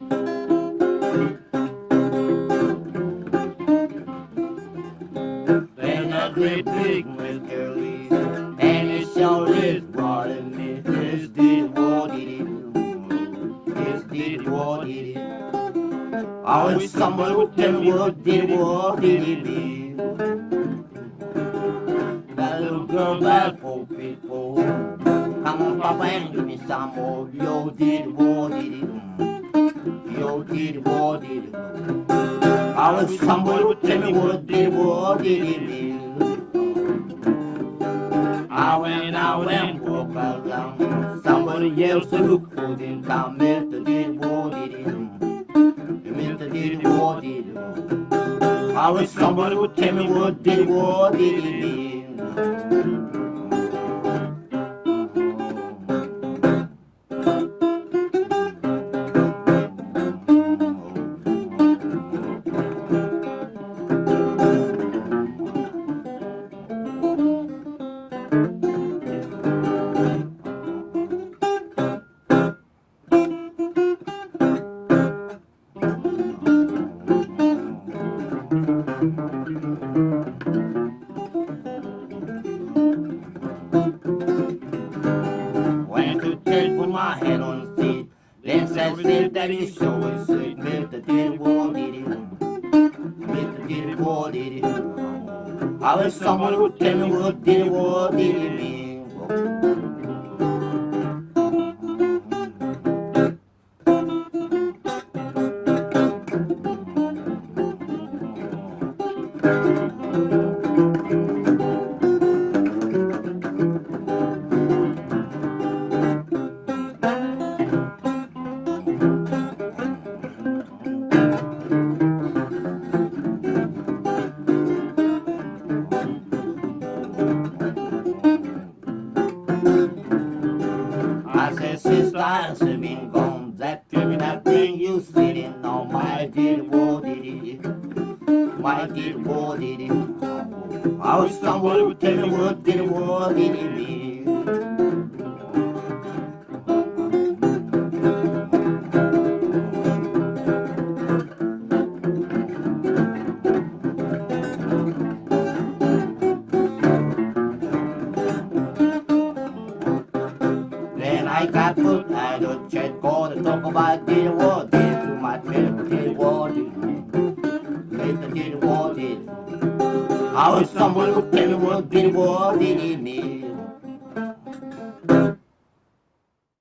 Then a great big Mr. Lee, and it sure is rolling me. This did what it is. This did what it is. I wish someone would tell me what did what did it is. That little girl bad for people. Come on, Papa, and give me some more. Yo, did what did it. Yo, did what did it. I wish somebody would tell me what did what did it is. I went out and walked along. Somebody else who couldn't come. Mr. did what did it. Mr. did what did it. The seat. Then said, that he sure was sweet. Mr. Diddy War did it. Mr. Diddy War did it. I wish someone would tell me what Diddy War did it mean. I said, sister, I should been gone. That that bring you sitting on my did war did it. Why did war did it? I wish someone would tell me what did war did it mean. I got put out of church, go to talk about did war did to my trip, did war. Later did war did. I wish someone tell me what did war it mean.